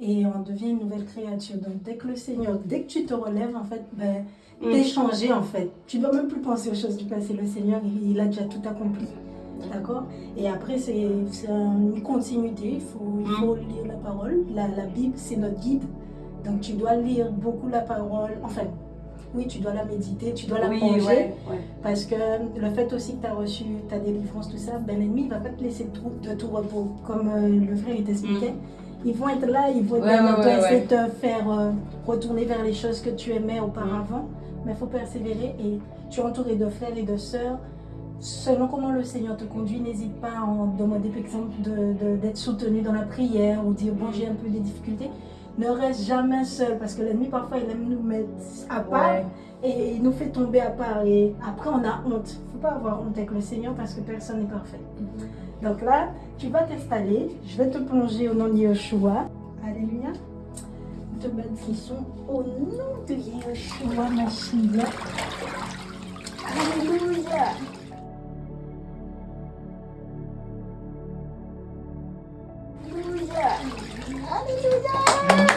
une nouvelle créature. Donc, dès que le Seigneur, dès que tu te relèves, en fait, ben, Mm. t'es changé, en fait. Tu dois même plus penser aux choses du passé. Le Seigneur, il, a déjà tout accompli. D'accord? Et après, c'est une continuité. Il faut, il Mm. faut lire la parole. La, la Bible, c'est notre guide. Donc, tu dois lire beaucoup la parole. Enfin, oui, tu dois la méditer, tu dois la Oui, manger. ouais, ouais. Parce que le fait aussi que tu as reçu ta délivrance, tout ça, ben, l'ennemi ne va pas te laisser de tout, de tout repos. Comme euh, le frère il t'expliquait. Ils vont être là, ils vont Mm. Ouais, ouais, ouais, essayer de te faire euh, retourner vers les choses que tu aimais auparavant. Mais il faut persévérer et tu es entouré de frères et de sœurs. Selon comment le Seigneur te conduit, n'hésite pas à en demander par exemple d'être soutenu dans la prière ou dire bon j'ai un peu des difficultés. Ne reste jamais seul parce que l'ennemi parfois il aime nous mettre à part et il nous fait tomber à part et après on a honte. Il ne faut pas avoir honte avec le Seigneur parce que personne n'est parfait. Donc là, tu vas t'installer, je vais te plonger au nom de Yeshua. Alléluia. Te bénissons au nom de Yeshua Mashiach. Alléluia. Alléluia. Alléluia.